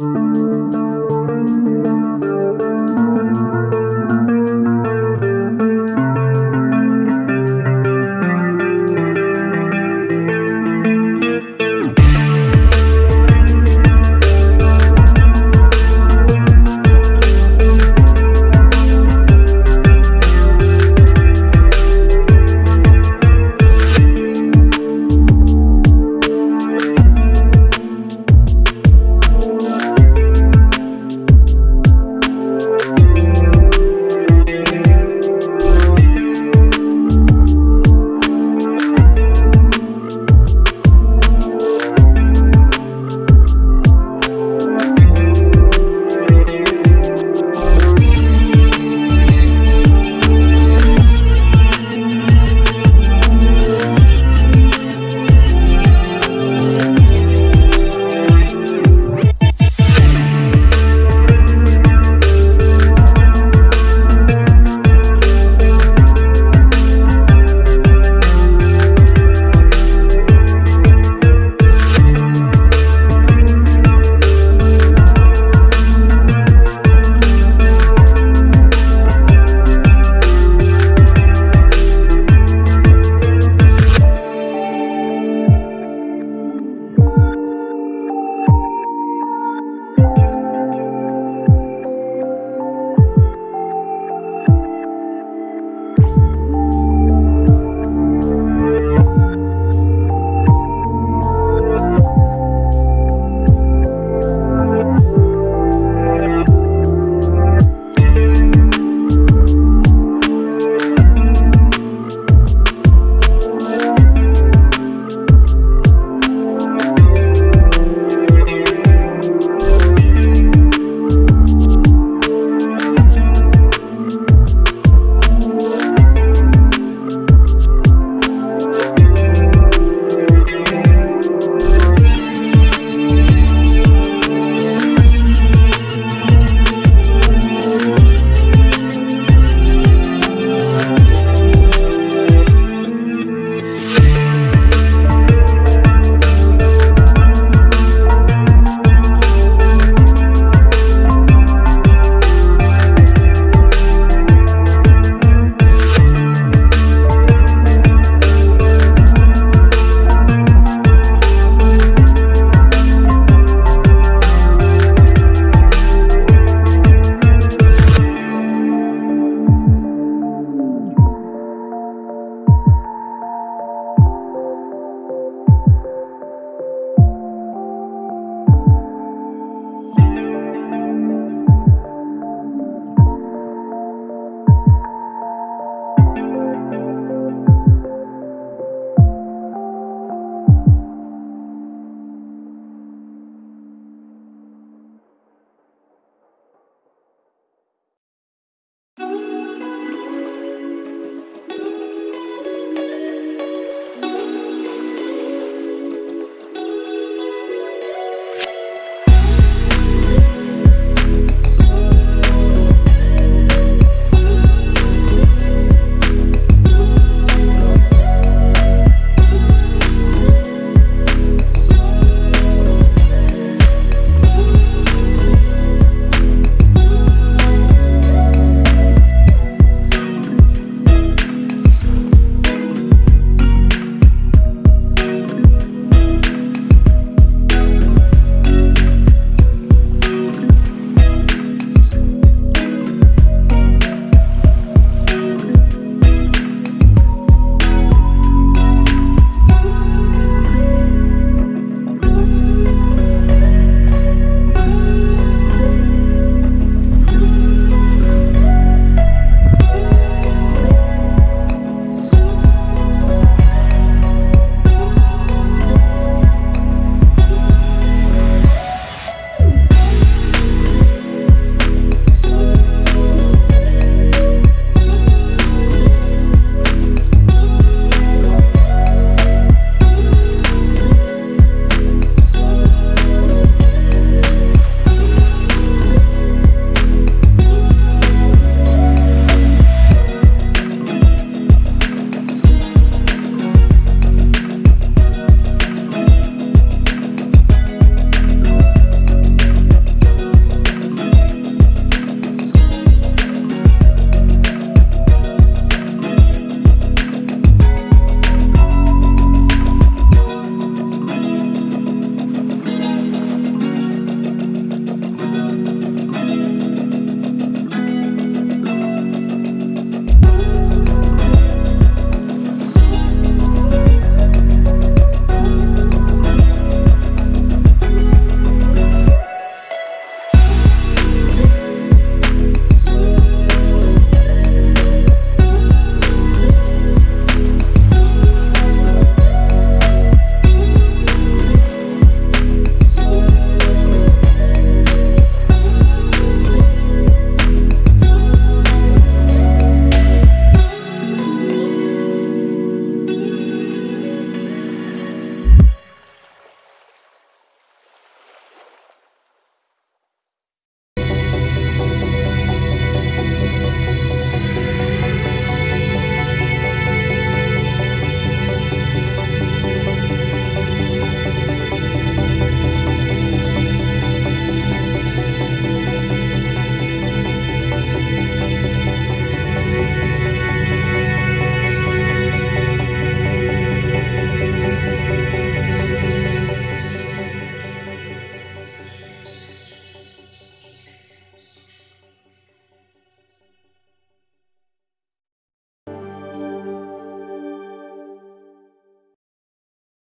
Música